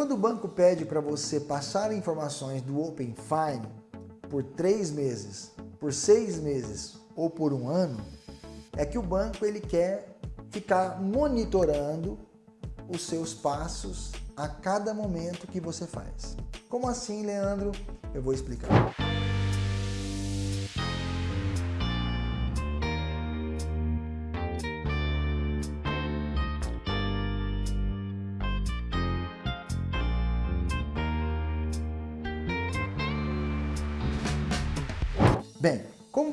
quando o banco pede para você passar informações do Open Fine por três meses, por seis meses ou por um ano, é que o banco ele quer ficar monitorando os seus passos a cada momento que você faz. Como assim, Leandro? Eu vou explicar.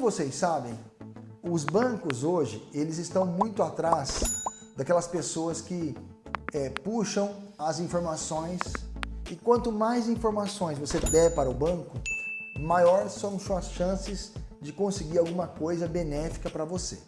Vocês sabem, os bancos hoje, eles estão muito atrás daquelas pessoas que é, puxam as informações e quanto mais informações você der para o banco, maior são suas chances de conseguir alguma coisa benéfica para você.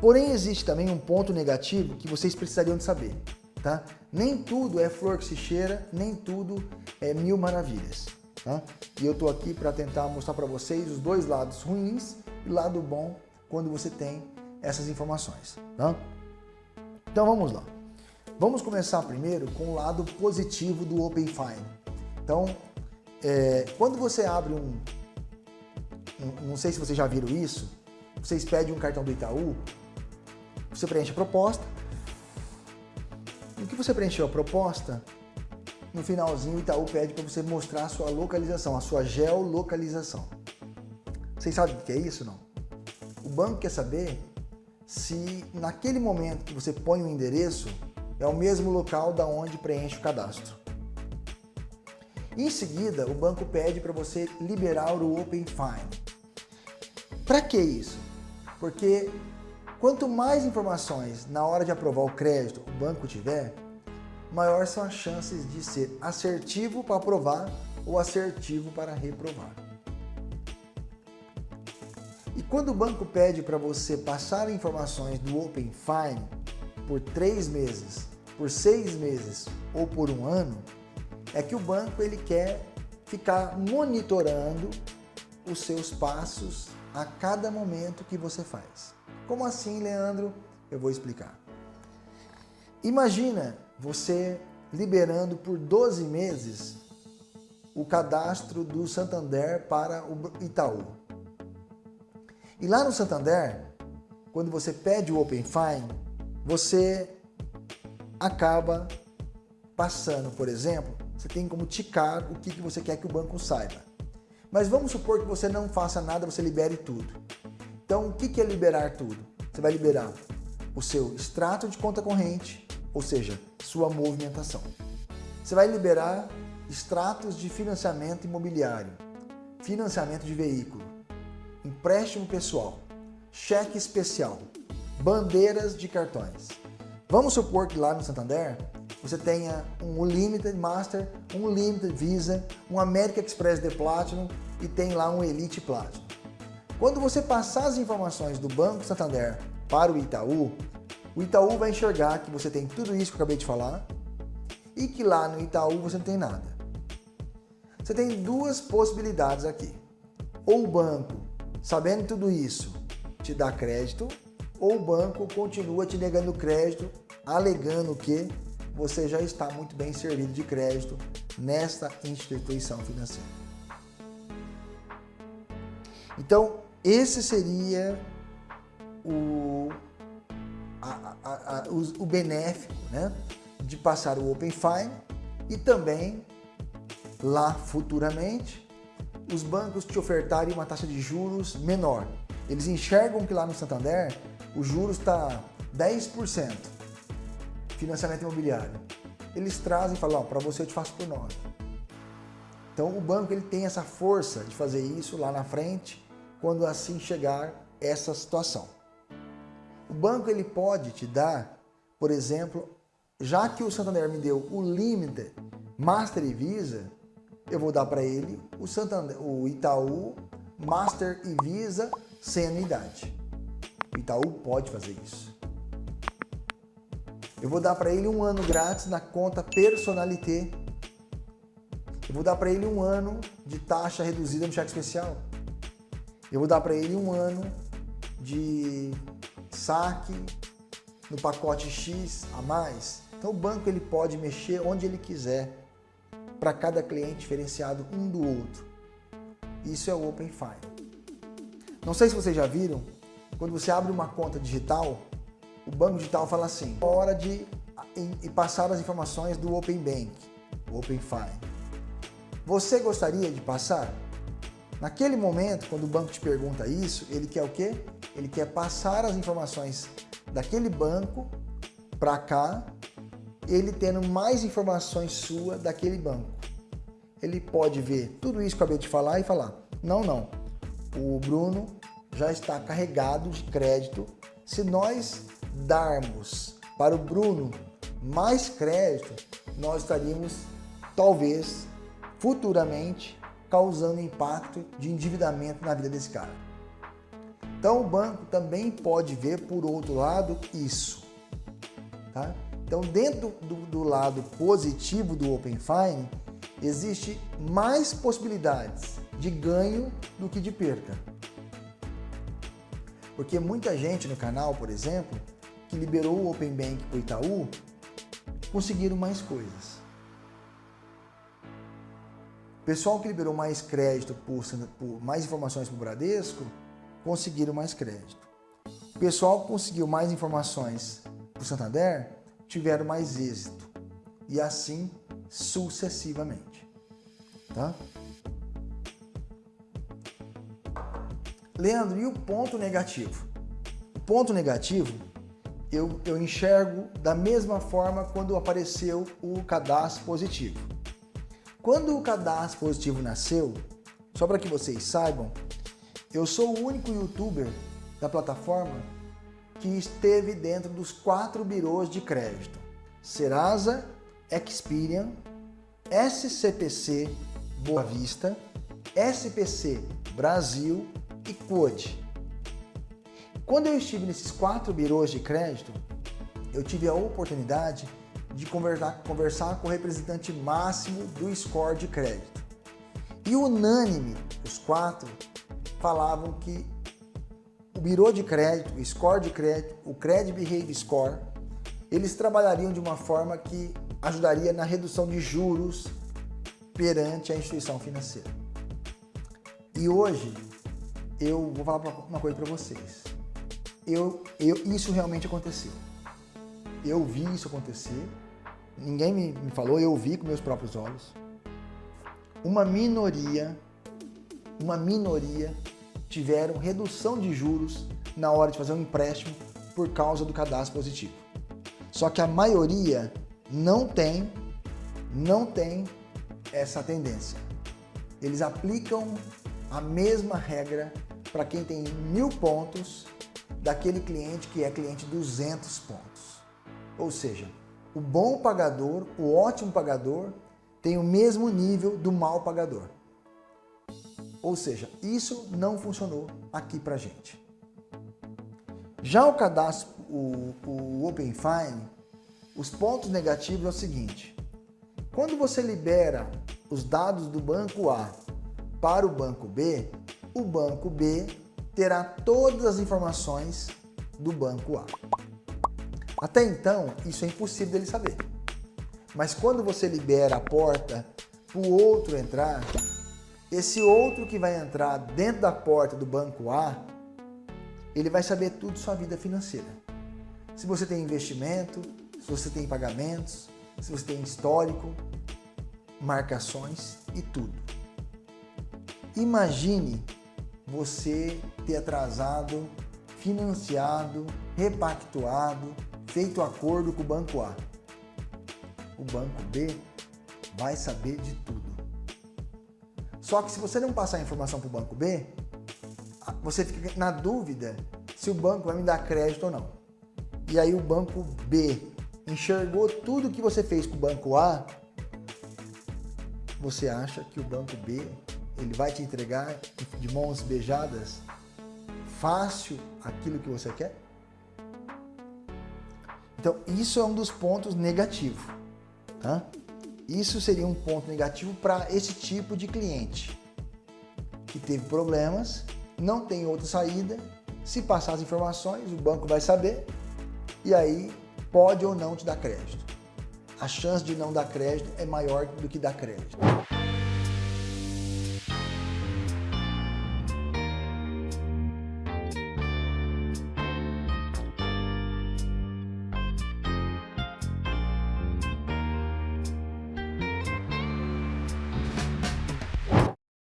Porém, existe também um ponto negativo que vocês precisariam de saber, tá? Nem tudo é flor que se cheira, nem tudo é mil maravilhas. Tá? E eu estou aqui para tentar mostrar para vocês os dois lados ruins e lado bom quando você tem essas informações. Então vamos lá. Vamos começar primeiro com o lado positivo do Open Fine. Então, é, quando você abre um, um, não sei se vocês já viram isso, vocês pedem um cartão do Itaú, você preenche a proposta, no que você preencheu a proposta, no finalzinho o Itaú pede para você mostrar a sua localização, a sua geolocalização. Vocês sabem o que é isso não? O banco quer saber se naquele momento que você põe o endereço é o mesmo local da onde preenche o cadastro. Em seguida, o banco pede para você liberar o Open Fine. Para que isso? Porque quanto mais informações na hora de aprovar o crédito o banco tiver, maior são as chances de ser assertivo para aprovar ou assertivo para reprovar. E quando o banco pede para você passar informações do Open Fine por três meses, por seis meses ou por um ano, é que o banco ele quer ficar monitorando os seus passos a cada momento que você faz. Como assim, Leandro? Eu vou explicar. Imagina você liberando por 12 meses o cadastro do Santander para o Itaú. E lá no Santander, quando você pede o Open Fine, você acaba passando, por exemplo, você tem como ticar o que, que você quer que o banco saiba. Mas vamos supor que você não faça nada, você libere tudo. Então, o que, que é liberar tudo? Você vai liberar o seu extrato de conta corrente, ou seja, sua movimentação. Você vai liberar extratos de financiamento imobiliário, financiamento de veículo, empréstimo pessoal, cheque especial, bandeiras de cartões. Vamos supor que lá no Santander você tenha um Limited Master, um Limited Visa, um American Express de Platinum e tem lá um Elite Platinum. Quando você passar as informações do Banco Santander para o Itaú, o Itaú vai enxergar que você tem tudo isso que eu acabei de falar e que lá no Itaú você não tem nada. Você tem duas possibilidades aqui. Ou o banco, sabendo tudo isso, te dá crédito, ou o banco continua te negando crédito, alegando que você já está muito bem servido de crédito nesta instituição financeira. Então, esse seria o a, a, a, o, o benéfico né, de passar o Open Fine e também lá futuramente os bancos te ofertarem uma taxa de juros menor. Eles enxergam que lá no Santander o juros está 10%, financiamento imobiliário. Eles trazem e falam, para você eu te faço por 9. Então o banco ele tem essa força de fazer isso lá na frente, quando assim chegar essa situação. O banco ele pode te dar, por exemplo, já que o Santander me deu o Limited, Master e Visa, eu vou dar para ele o, Santander, o Itaú Master e Visa sem anuidade. O Itaú pode fazer isso. Eu vou dar para ele um ano grátis na conta Personalité. Eu vou dar para ele um ano de taxa reduzida no cheque especial. Eu vou dar para ele um ano de saque no pacote X a mais Então o banco ele pode mexer onde ele quiser para cada cliente diferenciado um do outro. Isso é o Open Finance. Não sei se vocês já viram, quando você abre uma conta digital, o banco digital fala assim, é hora de passar as informações do Open Bank, Open Finance. Você gostaria de passar? Naquele momento, quando o banco te pergunta isso, ele quer o quê? Ele quer passar as informações daquele banco para cá, ele tendo mais informações sua daquele banco. Ele pode ver tudo isso que eu acabei de falar e falar, não, não, o Bruno já está carregado de crédito. Se nós darmos para o Bruno mais crédito, nós estaríamos, talvez, futuramente, causando impacto de endividamento na vida desse cara. Então o banco também pode ver por outro lado isso. Tá? Então dentro do, do lado positivo do Open Fine, existe mais possibilidades de ganho do que de perda. Porque muita gente no canal, por exemplo, que liberou o Open Bank para o Itaú, conseguiram mais coisas. Pessoal que liberou mais crédito por, por mais informações para o Bradesco, conseguiram mais crédito. O pessoal que conseguiu mais informações para o Santander, tiveram mais êxito. E assim sucessivamente. Tá? Leandro, e o ponto negativo? O ponto negativo eu, eu enxergo da mesma forma quando apareceu o cadastro positivo. Quando o cadastro positivo nasceu, só para que vocês saibam, eu sou o único youtuber da plataforma que esteve dentro dos quatro birôs de crédito. Serasa, Experian, SCPC Boa Vista, SPC Brasil e CODE. Quando eu estive nesses quatro birôs de crédito, eu tive a oportunidade de conversar, conversar com o representante máximo do score de crédito. E unânime, os quatro falavam que o birô de crédito, o score de crédito, o Credit Behavior Score, eles trabalhariam de uma forma que ajudaria na redução de juros perante a instituição financeira. E hoje, eu vou falar uma coisa para vocês. Eu, eu, isso realmente aconteceu. Eu vi isso acontecer, ninguém me, me falou, eu vi com meus próprios olhos. Uma minoria, uma minoria tiveram redução de juros na hora de fazer um empréstimo por causa do cadastro positivo. Só que a maioria não tem, não tem essa tendência. Eles aplicam a mesma regra para quem tem mil pontos daquele cliente que é cliente 200 pontos. Ou seja, o bom pagador, o ótimo pagador, tem o mesmo nível do mal pagador. Ou seja, isso não funcionou aqui para gente. Já o cadastro, o, o Open Fine, os pontos negativos é o seguinte. Quando você libera os dados do banco A para o banco B, o banco B terá todas as informações do banco A. Até então, isso é impossível dele saber. Mas quando você libera a porta para o outro entrar, esse outro que vai entrar dentro da porta do banco A, ele vai saber tudo sua vida financeira. Se você tem investimento, se você tem pagamentos, se você tem histórico, marcações e tudo. Imagine você ter atrasado, financiado, repactuado, feito acordo com o banco A. O banco B vai saber de tudo. Só que se você não passar a informação para o banco B, você fica na dúvida se o banco vai me dar crédito ou não. E aí o banco B enxergou tudo que você fez com o banco A, você acha que o banco B ele vai te entregar de mãos beijadas fácil aquilo que você quer? Então, isso é um dos pontos negativos. Tá? Isso seria um ponto negativo para esse tipo de cliente que teve problemas, não tem outra saída. Se passar as informações, o banco vai saber e aí pode ou não te dar crédito. a chance de não dar crédito é maior do que dar crédito.